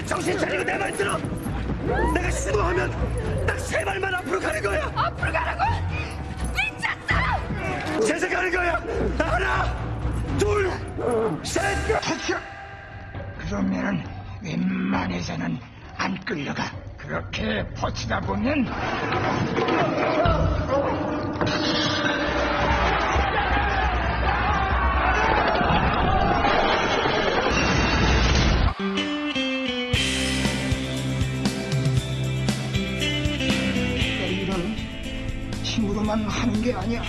너희들 정신 차리고 내 말 들어. 내가 신호하면 딱 세 발만 앞으로 가는 거야. 앞으로 가라고! 미쳤어! 제사 가는 거야. 하나, 둘, 셋. 터져! 그러면은 웬만해서는 안 끌려가. 그렇게 버티다 보면 힘으로만 하는 게 아니야.